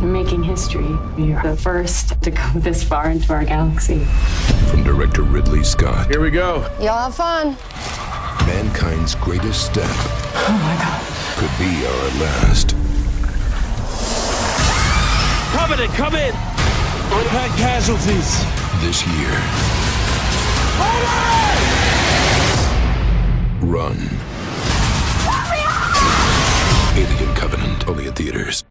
Making history. You're the first to go this far into our galaxy. From director Ridley Scott, Here we go. Y'all have fun. mankind's greatest step Oh my god. could be our last. Covenant, come in! We've casualties. This year. Run. Alien Covenant, only at theaters.